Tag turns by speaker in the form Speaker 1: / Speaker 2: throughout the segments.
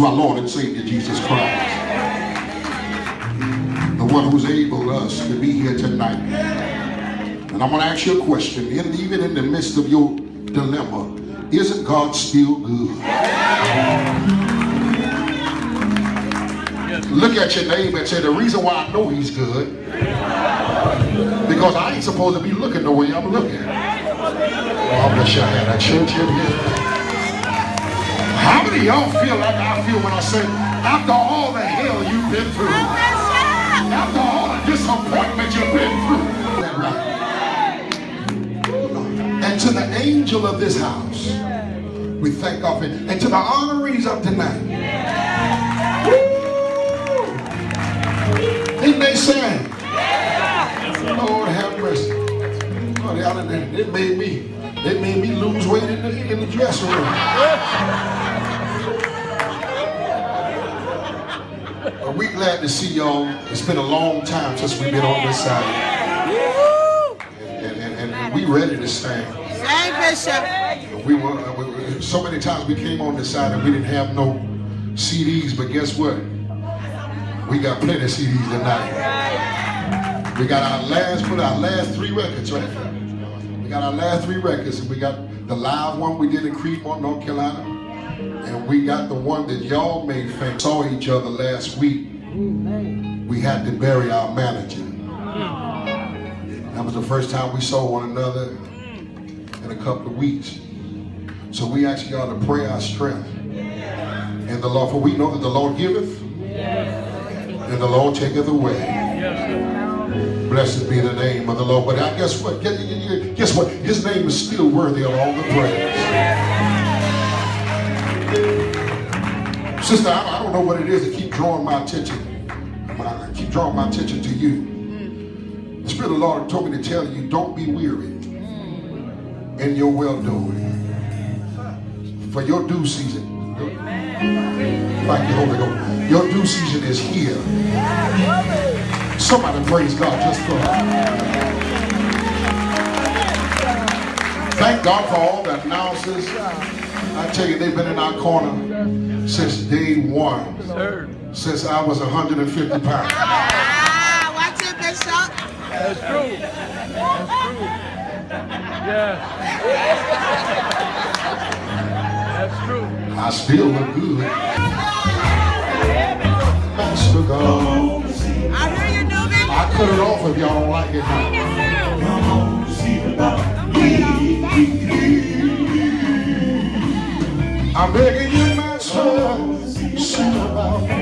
Speaker 1: to our Lord and Savior Jesus Christ. The one who's able us to be here tonight. And I'm going to ask you a question. In, even in the midst of your dilemma, isn't God still good? Look at your neighbor and say, the reason why I know he's good, because I ain't supposed to be looking the way I'm looking. Oh, I wish I had a church in here. Many of y'all feel like I feel when I say, after all the hell you've been through, after all the disappointment you've been through, and to the angel of this house, we thank God for it. And to the honorees of tonight, Didn't they sing? Lord have mercy. Lord, y'all, it made me, it made me lose weight in the, in the dressing room. Glad to see y'all. It's been a long time since we've been on this side. And, and, and, and we ready to stand.
Speaker 2: Sing, Bishop.
Speaker 1: We were, uh, we- so many times we came on this side and we didn't have no CDs, but guess what? We got plenty of CDs tonight. We got our last, put our last three records right. We got our last three records, and we got the live one we did in Creedmoor, North Carolina, and we got the one that y'all made famous. Saw each other last week. We had to bury our manager. That was the first time we saw one another in a couple of weeks. So we ask y'all to pray our strength And the Lord, for we know that the Lord giveth and the Lord taketh away. Blessed be the name of the Lord. But I guess what? Guess, what? His name is still worthy of all the praise. Sister, I, don't know what it is drawing my attention. I keep drawing my attention to you. The Spirit of the Lord told me to tell you, don't be weary in your well-doing. For your due season. Thank you, Holy Ghost. Your due season is here. Somebody praise God just for that. Thank God for all the announcers. I tell you, they've been in our corner since day one. Since I was 150 pounds.
Speaker 2: Ah, watch it, Bishop.
Speaker 3: That's true. That's true. Yeah. That's true.
Speaker 1: I still look good. Master God.
Speaker 2: I hear you, Newbie.
Speaker 1: I cut it off if y'all don't like it I'm begging you, Master, see about me.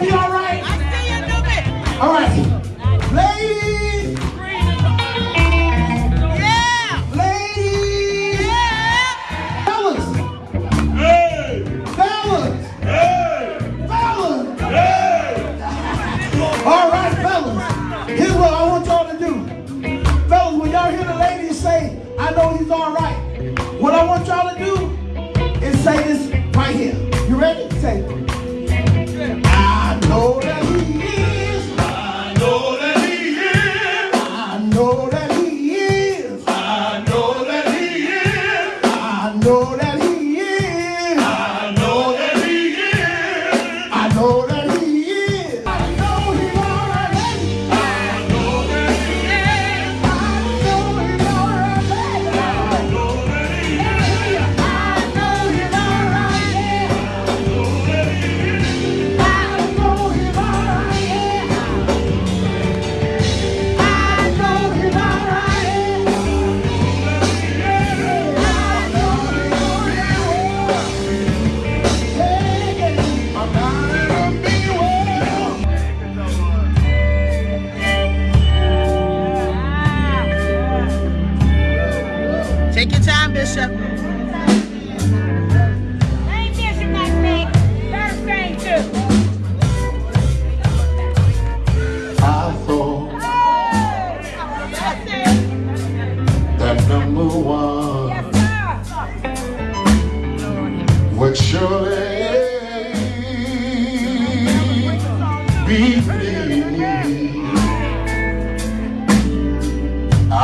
Speaker 4: Would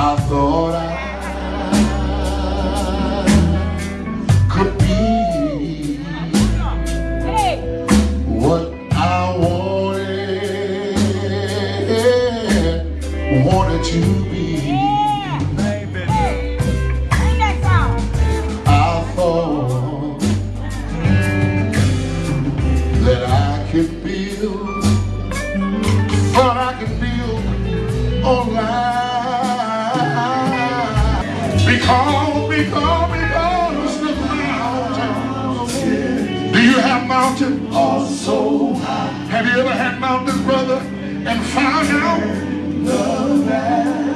Speaker 1: adora. mountain also. Have you ever had mountains, brother, and found out? The valley.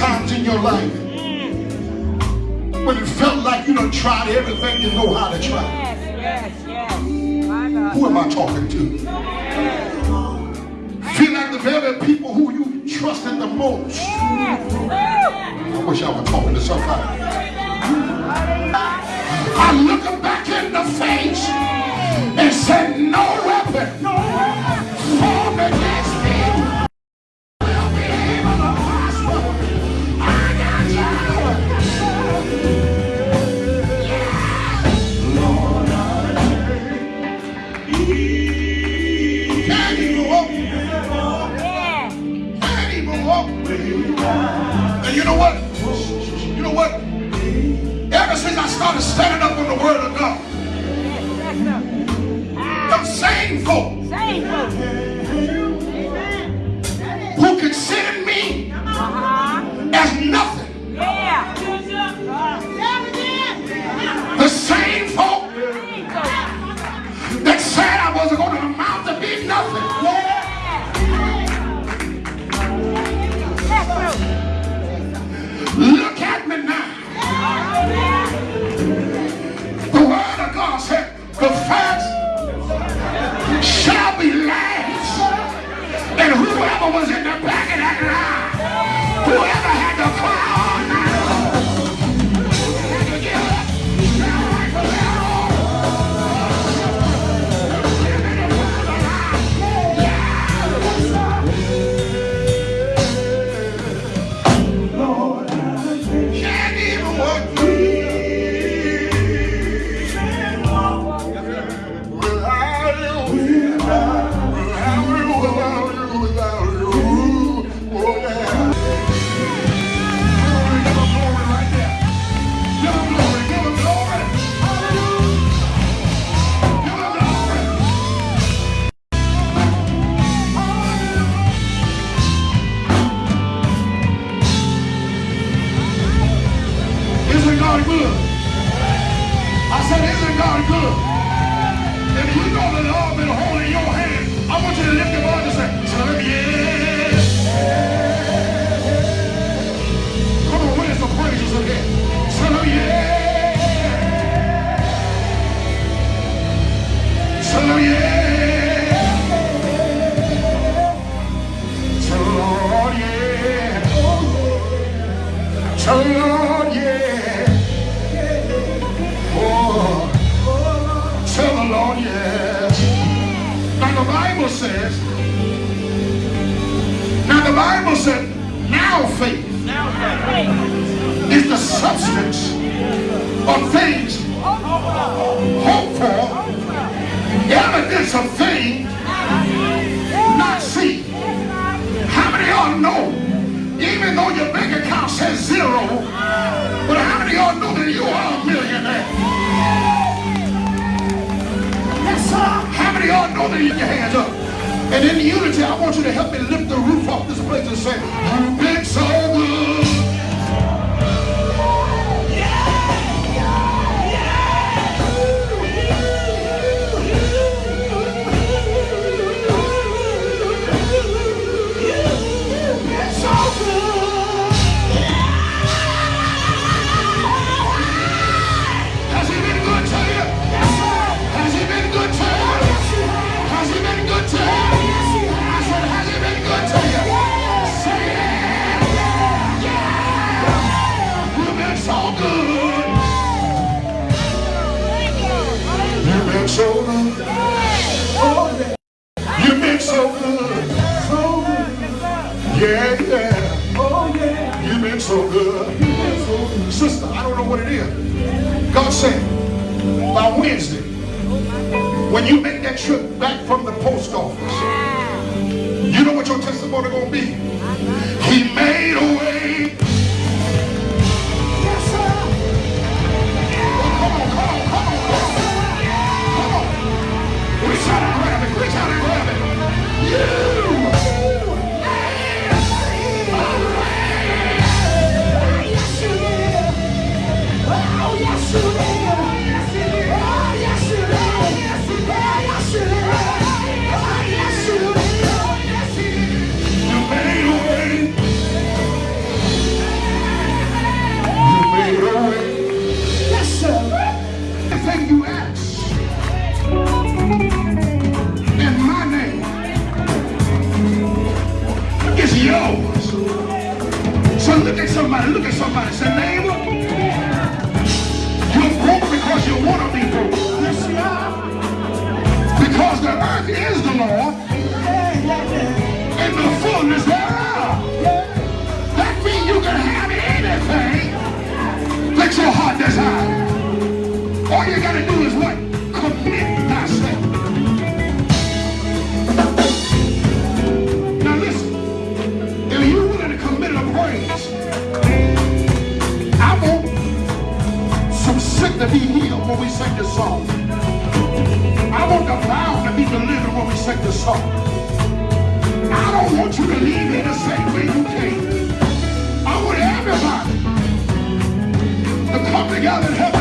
Speaker 1: times in your life when it felt like you done tried everything you know how to try? Yes, yes, yes. Who am I talking to? Yes. Feel like the very people who you trusted the most. Yes. I wish I were talking to somebody. I look them back in the face and said, no weapon, no weapon. form against substance of things hoped for, evidence of things not seen. How many y'all know, even though your bank account says zero, but how many y'all know that you are a millionaire? How many y'all know that you your hands up? And in unity, I want you to help me lift the roof off this place and say, so good. Sister, I don't know what it is. God said, by Wednesday, when you make that trip back from the post office, you know what your testimony gonna be? He made a way. Come on, come on, come on, come on. Come on. Grab it. Grab it. You. All you gotta do is what? Commit thyself. Now listen, if you're willing to commit a praise, I want some sick to be healed when we sing this song. I want the bound to be delivered when we sing this song. I don't want you to leave here the same way you came. Come together and help